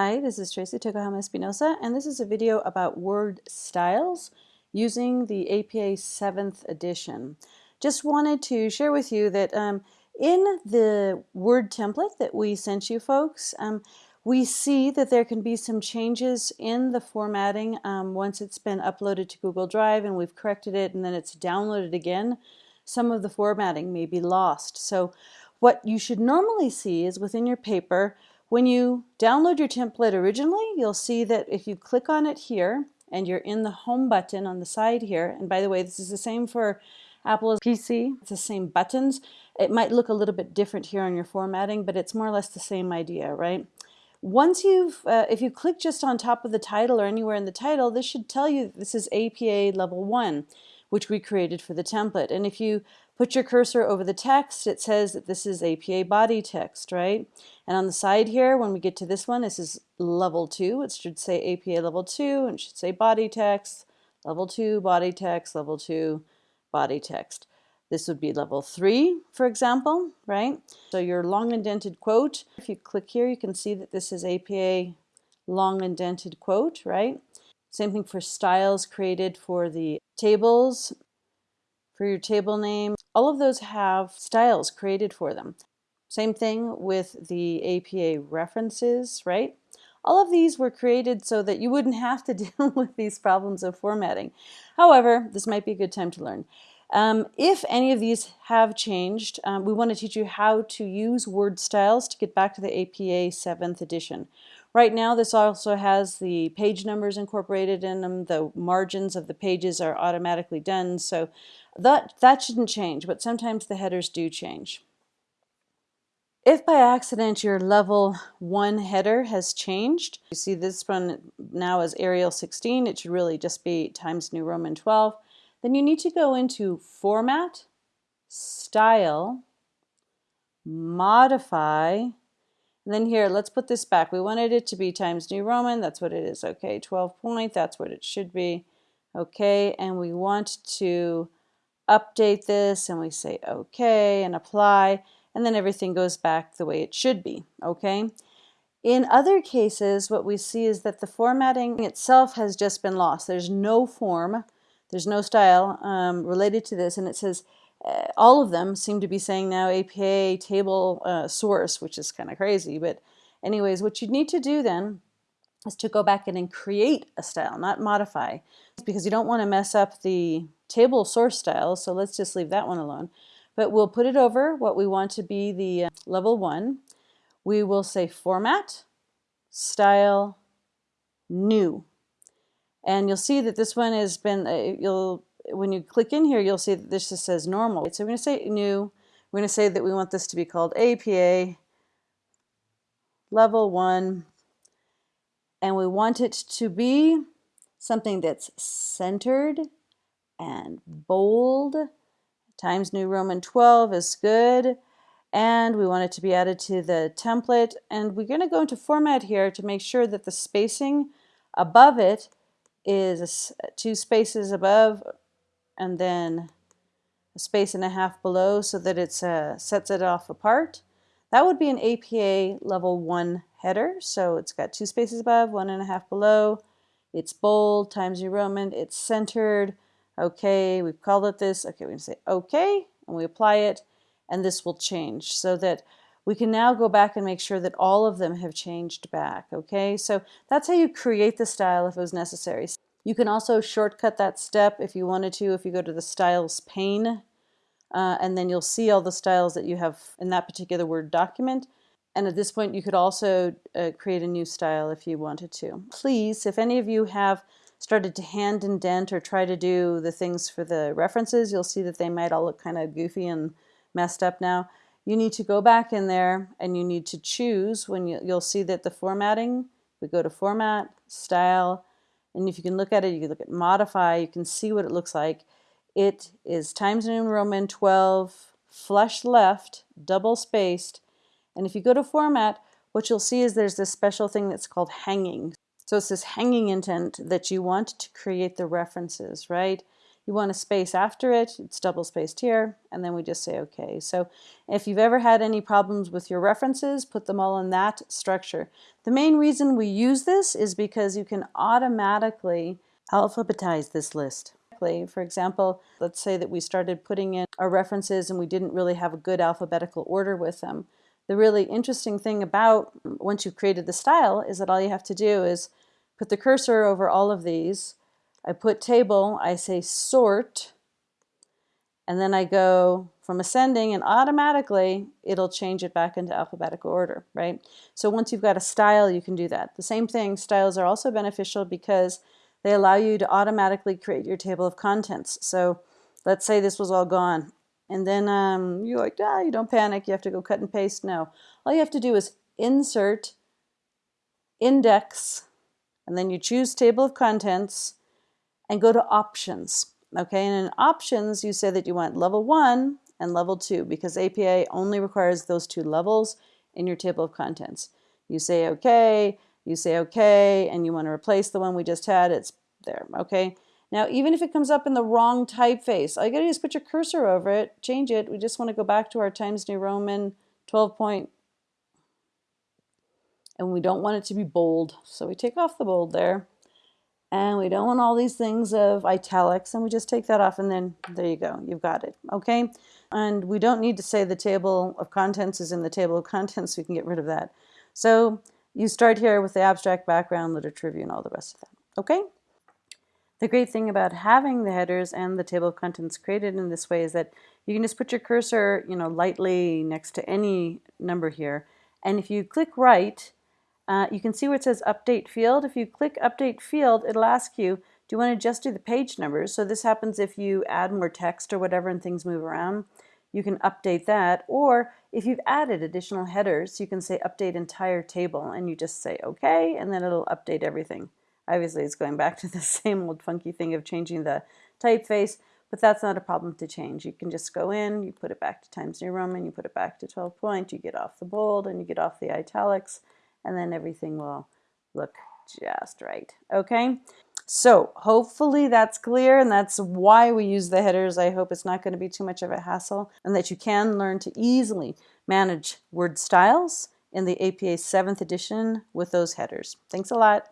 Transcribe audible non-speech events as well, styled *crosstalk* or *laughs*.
Hi, this is Tracy Tokuhama Espinosa, and this is a video about word styles using the APA 7th edition. Just wanted to share with you that um, in the Word template that we sent you folks, um, we see that there can be some changes in the formatting um, once it's been uploaded to Google Drive and we've corrected it and then it's downloaded again. Some of the formatting may be lost. So what you should normally see is within your paper, when you download your template originally, you'll see that if you click on it here and you're in the home button on the side here, and by the way, this is the same for Apple's PC, it's the same buttons. It might look a little bit different here on your formatting, but it's more or less the same idea, right? Once you've, uh, if you click just on top of the title or anywhere in the title, this should tell you this is APA level one, which we created for the template. And if you put your cursor over the text, it says that this is APA body text, right? And on the side here, when we get to this one, this is level two. It should say APA level two, and it should say body text, level two, body text, level two, body text. This would be level three, for example, right? So your long indented quote, if you click here, you can see that this is APA long indented quote, right? Same thing for styles created for the tables, for your table name. All of those have styles created for them. Same thing with the APA references, right? All of these were created so that you wouldn't have to *laughs* deal with these problems of formatting. However, this might be a good time to learn. Um, if any of these have changed, um, we want to teach you how to use word styles to get back to the APA 7th edition. Right now this also has the page numbers incorporated in them, the margins of the pages are automatically done, so that, that shouldn't change, but sometimes the headers do change. If by accident your level 1 header has changed, you see this one now as Arial 16, it should really just be Times New Roman 12, then you need to go into Format, Style, Modify, and then here, let's put this back. We wanted it to be Times New Roman, that's what it is. Okay, 12 point, that's what it should be. Okay, and we want to update this and we say okay and apply and then everything goes back the way it should be okay? In other cases what we see is that the formatting itself has just been lost. There's no form there's no style um, related to this and it says uh, all of them seem to be saying now APA table uh, source which is kind of crazy but anyways what you need to do then is to go back in and create a style not modify because you don't want to mess up the table source style, so let's just leave that one alone. But we'll put it over what we want to be the uh, level one. We will say format, style, new. And you'll see that this one has been, uh, you'll when you click in here, you'll see that this just says normal. So we're going to say new. We're going to say that we want this to be called APA level one. And we want it to be something that's centered and bold. Times New Roman 12 is good. And we want it to be added to the template. And we're going to go into format here to make sure that the spacing above it is two spaces above and then a space and a half below so that it uh, sets it off apart. That would be an APA level 1 header. So it's got two spaces above, one and a half below. It's bold, Times New Roman, it's centered, Okay, we've called it this. Okay, we're going to say okay, and we apply it, and this will change so that we can now go back and make sure that all of them have changed back. Okay, so that's how you create the style if it was necessary. You can also shortcut that step if you wanted to, if you go to the styles pane, uh, and then you'll see all the styles that you have in that particular Word document. And at this point, you could also uh, create a new style if you wanted to. Please, if any of you have started to hand indent or try to do the things for the references, you'll see that they might all look kind of goofy and messed up now. You need to go back in there and you need to choose when you, you'll see that the formatting, we go to format, style, and if you can look at it, you can look at modify, you can see what it looks like. It is Times New Roman 12, flush left, double spaced, and if you go to format, what you'll see is there's this special thing that's called hanging. So it's this hanging indent that you want to create the references, right? you want a space after it, it's double spaced here, and then we just say okay. So if you've ever had any problems with your references, put them all in that structure. The main reason we use this is because you can automatically alphabetize this list. For example, let's say that we started putting in our references and we didn't really have a good alphabetical order with them. The really interesting thing about mm, once you've created the style is that all you have to do is put the cursor over all of these. I put table, I say sort, and then I go from ascending and automatically it'll change it back into alphabetical order, right? So once you've got a style, you can do that. The same thing, styles are also beneficial because they allow you to automatically create your table of contents. So let's say this was all gone. And then um, you're like, ah, you don't panic, you have to go cut and paste. No, all you have to do is insert, index, and then you choose table of contents and go to options. Okay, and in options, you say that you want level one and level two because APA only requires those two levels in your table of contents. You say okay, you say okay, and you want to replace the one we just had, it's there, okay? Now, even if it comes up in the wrong typeface, all you gotta do is put your cursor over it, change it. We just want to go back to our Times New Roman 12 point, and we don't want it to be bold. So we take off the bold there. And we don't want all these things of italics, and we just take that off, and then there you go, you've got it, okay? And we don't need to say the table of contents is in the table of contents, we can get rid of that. So you start here with the abstract background, literature review, and all the rest of that, okay? The great thing about having the headers and the table of contents created in this way is that you can just put your cursor, you know, lightly next to any number here. And if you click right, uh, you can see where it says update field. If you click update field, it'll ask you, do you want to just do the page numbers? So this happens if you add more text or whatever and things move around. You can update that. Or if you've added additional headers, you can say update entire table and you just say okay, and then it'll update everything. Obviously, it's going back to the *laughs* same old funky thing of changing the typeface, but that's not a problem to change. You can just go in, you put it back to Times New Roman, you put it back to 12 point, you get off the bold and you get off the italics, and then everything will look just right. Okay? So hopefully that's clear and that's why we use the headers. I hope it's not going to be too much of a hassle and that you can learn to easily manage word styles in the APA 7th edition with those headers. Thanks a lot.